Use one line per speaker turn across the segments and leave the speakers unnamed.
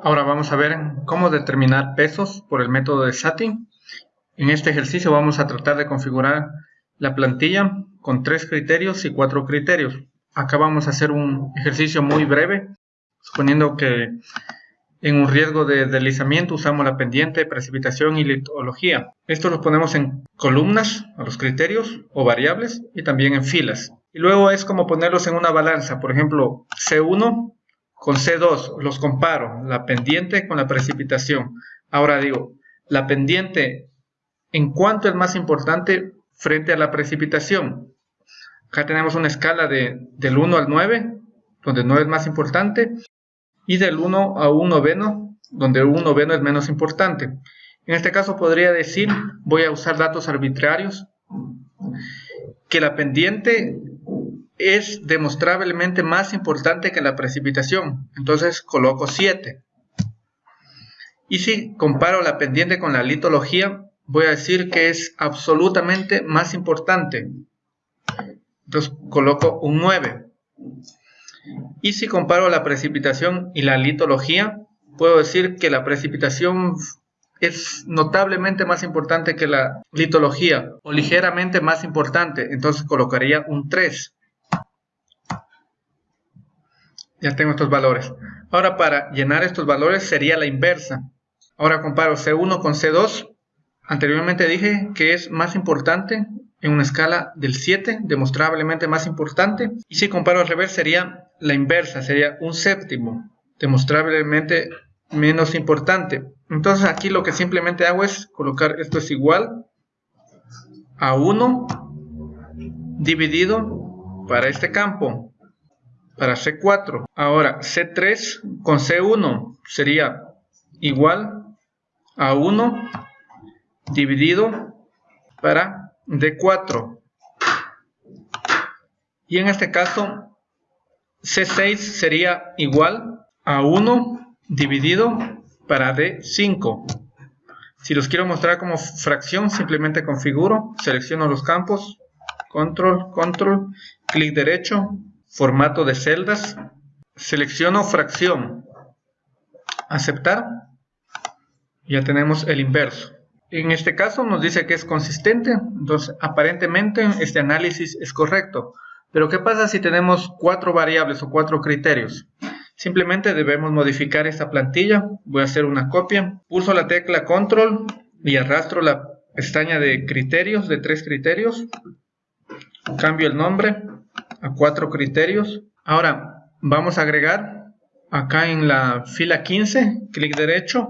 Ahora vamos a ver cómo determinar pesos por el método de SATI. En este ejercicio vamos a tratar de configurar la plantilla con tres criterios y cuatro criterios. Acá vamos a hacer un ejercicio muy breve, suponiendo que en un riesgo de deslizamiento usamos la pendiente, precipitación y litología. Esto lo ponemos en columnas, a los criterios o variables, y también en filas. Y luego es como ponerlos en una balanza. Por ejemplo, C1 con C2, los comparo, la pendiente con la precipitación. Ahora digo, la pendiente, ¿en cuánto es más importante frente a la precipitación? Acá tenemos una escala de, del 1 al 9, donde 9 es más importante, y del 1 a 1 noveno, donde 1 noveno es menos importante. En este caso podría decir, voy a usar datos arbitrarios, que la pendiente es demostrablemente más importante que la precipitación. Entonces coloco 7. Y si comparo la pendiente con la litología, voy a decir que es absolutamente más importante. Entonces coloco un 9. Y si comparo la precipitación y la litología, puedo decir que la precipitación es notablemente más importante que la litología o ligeramente más importante. Entonces colocaría un 3. Ya tengo estos valores. Ahora para llenar estos valores sería la inversa. Ahora comparo C1 con C2. Anteriormente dije que es más importante en una escala del 7, demostrablemente más importante. Y si comparo al revés sería la inversa, sería un séptimo, demostrablemente menos importante. Entonces aquí lo que simplemente hago es colocar esto es igual a 1 dividido para este campo para C4. Ahora, C3 con C1 sería igual a 1 dividido para D4. Y en este caso, C6 sería igual a 1 dividido para D5. Si los quiero mostrar como fracción, simplemente configuro, selecciono los campos, control, control, clic derecho, formato de celdas, selecciono fracción, aceptar, ya tenemos el inverso. En este caso nos dice que es consistente, entonces aparentemente este análisis es correcto. Pero ¿qué pasa si tenemos cuatro variables o cuatro criterios? Simplemente debemos modificar esta plantilla. Voy a hacer una copia. Pulso la tecla control y arrastro la pestaña de criterios, de tres criterios. Cambio el nombre a cuatro criterios. Ahora vamos a agregar acá en la fila 15, clic derecho,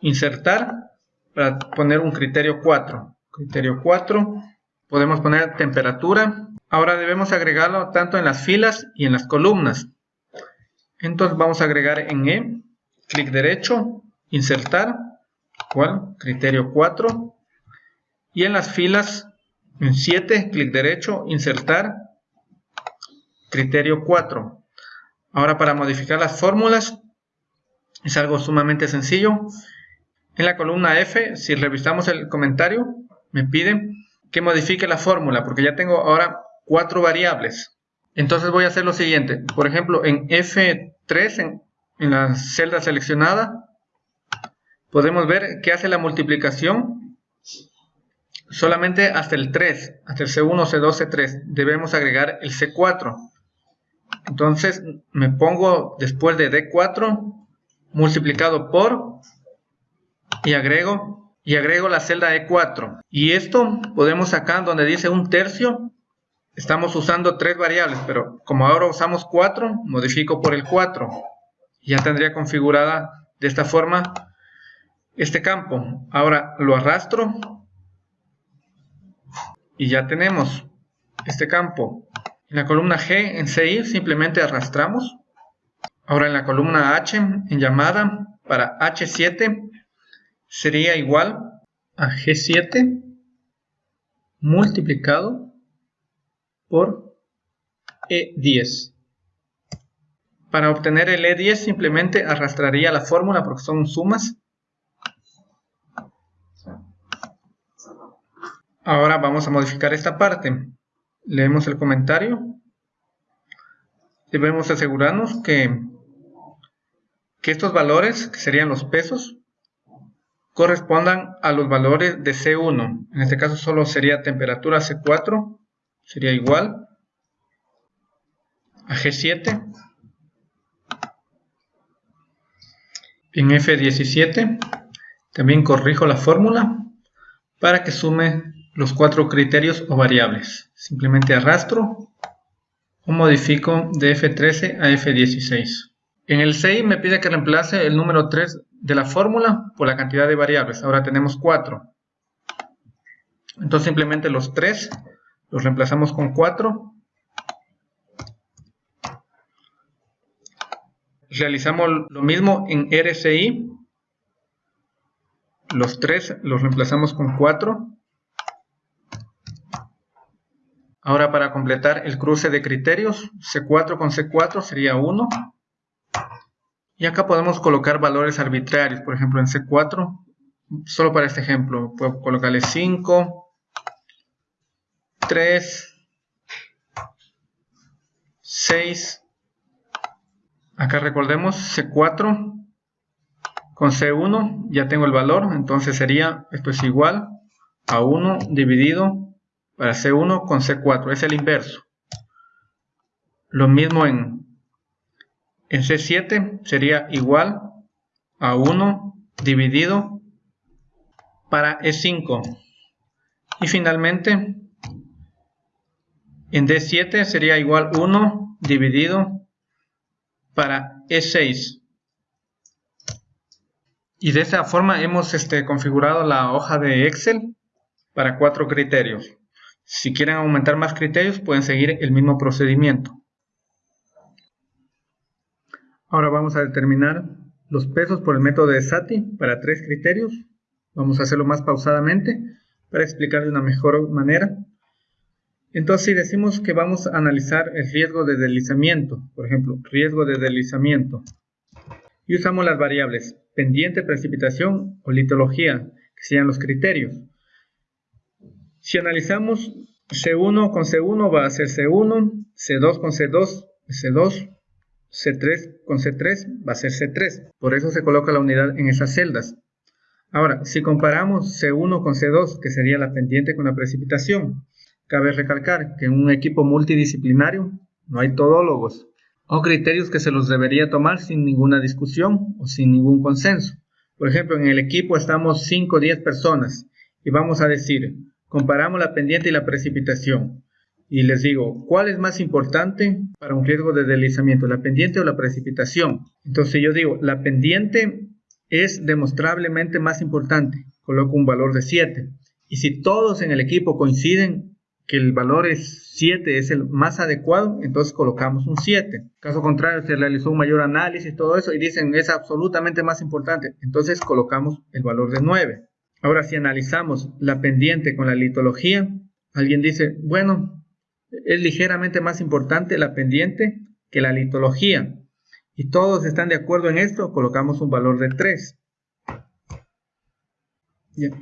insertar para poner un criterio 4. Criterio 4, podemos poner temperatura. Ahora debemos agregarlo tanto en las filas y en las columnas. Entonces vamos a agregar en E, clic derecho, insertar, ¿cuál? Criterio 4. Y en las filas, en 7, clic derecho, insertar, Criterio 4. Ahora para modificar las fórmulas es algo sumamente sencillo. En la columna F, si revisamos el comentario, me pide que modifique la fórmula porque ya tengo ahora cuatro variables. Entonces voy a hacer lo siguiente. Por ejemplo, en F3, en, en la celda seleccionada, podemos ver que hace la multiplicación solamente hasta el 3, hasta el C1, C2, C3. Debemos agregar el C4. Entonces me pongo después de D4 multiplicado por y agrego y agrego la celda E4. Y esto podemos sacar donde dice un tercio. Estamos usando tres variables, pero como ahora usamos 4, modifico por el 4. Ya tendría configurada de esta forma este campo. Ahora lo arrastro y ya tenemos este campo. En la columna G en CI simplemente arrastramos. Ahora en la columna H en llamada para H7 sería igual a G7 multiplicado por E10. Para obtener el E10 simplemente arrastraría la fórmula porque son sumas. Ahora vamos a modificar esta parte leemos el comentario. Debemos asegurarnos que que estos valores, que serían los pesos, correspondan a los valores de C1. En este caso solo sería temperatura C4, sería igual a G7. En F17 también corrijo la fórmula para que sume los cuatro criterios o variables. Simplemente arrastro o modifico de F13 a F16. En el 6 me pide que reemplace el número 3 de la fórmula por la cantidad de variables. Ahora tenemos 4. Entonces simplemente los 3 los reemplazamos con 4. Realizamos lo mismo en RCI. Los 3 los reemplazamos con 4. Ahora para completar el cruce de criterios, C4 con C4 sería 1. Y acá podemos colocar valores arbitrarios, por ejemplo en C4, solo para este ejemplo, puedo colocarle 5, 3, 6. Acá recordemos C4 con C1 ya tengo el valor, entonces sería, esto es igual a 1 dividido para C1 con C4, es el inverso. Lo mismo en en C7 sería igual a 1 dividido para E5. Y finalmente, en D7 sería igual 1 dividido para E6. Y de esta forma hemos este, configurado la hoja de Excel para cuatro criterios. Si quieren aumentar más criterios, pueden seguir el mismo procedimiento. Ahora vamos a determinar los pesos por el método de SATI para tres criterios. Vamos a hacerlo más pausadamente para explicar de una mejor manera. Entonces, si decimos que vamos a analizar el riesgo de deslizamiento, por ejemplo, riesgo de deslizamiento, y usamos las variables pendiente, precipitación o litología, que serían los criterios. Si analizamos C1 con C1 va a ser C1, C2 con C2, C2, C3 con C3 va a ser C3. Por eso se coloca la unidad en esas celdas. Ahora, si comparamos C1 con C2, que sería la pendiente con la precipitación, cabe recalcar que en un equipo multidisciplinario no hay todólogos o criterios que se los debería tomar sin ninguna discusión o sin ningún consenso. Por ejemplo, en el equipo estamos 5 o 10 personas y vamos a decir, comparamos la pendiente y la precipitación y les digo, ¿cuál es más importante para un riesgo de deslizamiento, la pendiente o la precipitación? Entonces yo digo, la pendiente es demostrablemente más importante, coloco un valor de 7. Y si todos en el equipo coinciden que el valor es 7 es el más adecuado, entonces colocamos un 7. Caso contrario, se realizó un mayor análisis, todo eso, y dicen es absolutamente más importante, entonces colocamos el valor de 9. Ahora, si analizamos la pendiente con la litología, alguien dice, bueno, es ligeramente más importante la pendiente que la litología. Y todos están de acuerdo en esto, colocamos un valor de 3.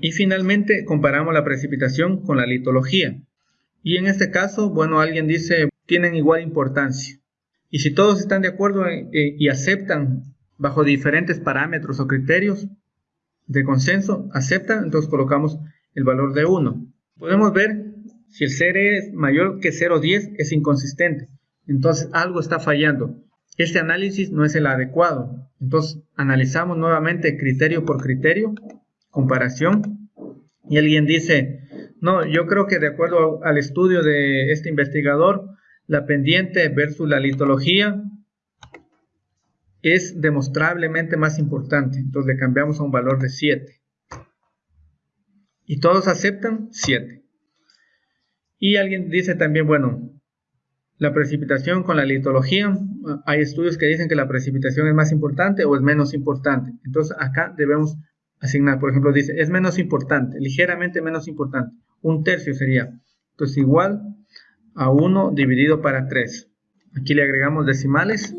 Y finalmente comparamos la precipitación con la litología. Y en este caso, bueno, alguien dice, tienen igual importancia. Y si todos están de acuerdo eh, eh, y aceptan bajo diferentes parámetros o criterios de consenso, aceptan, entonces colocamos el valor de 1. Podemos ver si el CR es mayor que 0,10 es inconsistente. Entonces algo está fallando. Este análisis no es el adecuado. Entonces analizamos nuevamente criterio por criterio, comparación. Y alguien dice, no, yo creo que de acuerdo al estudio de este investigador, la pendiente versus la litología es demostrablemente más importante. Entonces le cambiamos a un valor de 7. Y todos aceptan 7. Y alguien dice también, bueno, la precipitación con la litología, hay estudios que dicen que la precipitación es más importante o es menos importante. Entonces acá debemos asignar, por ejemplo, dice, es menos importante, ligeramente menos importante. Un tercio sería, entonces igual a 1 dividido para 3. Aquí le agregamos decimales,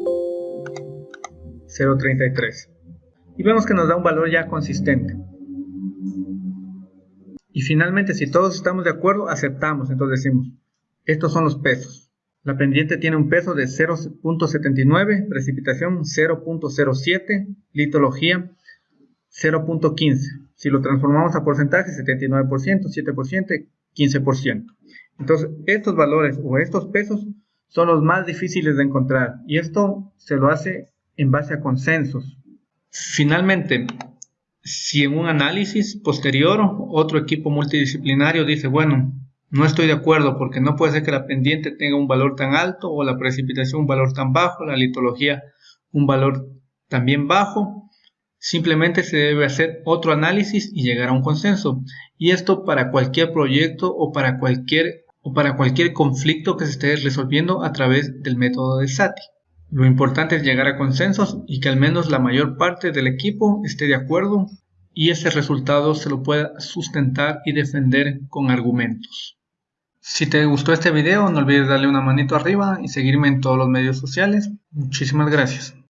0.33. Y vemos que nos da un valor ya consistente. Y finalmente, si todos estamos de acuerdo, aceptamos. Entonces decimos, estos son los pesos. La pendiente tiene un peso de 0.79, precipitación 0.07, litología 0.15. Si lo transformamos a porcentaje, 79%, 7%, 15%. Entonces, estos valores o estos pesos son los más difíciles de encontrar y esto se lo hace en base a consensos. Finalmente, si en un análisis posterior otro equipo multidisciplinario dice, bueno, no estoy de acuerdo porque no puede ser que la pendiente tenga un valor tan alto o la precipitación un valor tan bajo, la litología un valor también bajo. Simplemente se debe hacer otro análisis y llegar a un consenso. Y esto para cualquier proyecto o para cualquier, o para cualquier conflicto que se esté resolviendo a través del método de SATI. Lo importante es llegar a consensos y que al menos la mayor parte del equipo esté de acuerdo y ese resultado se lo pueda sustentar y defender con argumentos. Si te gustó este video no olvides darle una manito arriba y seguirme en todos los medios sociales. Muchísimas gracias.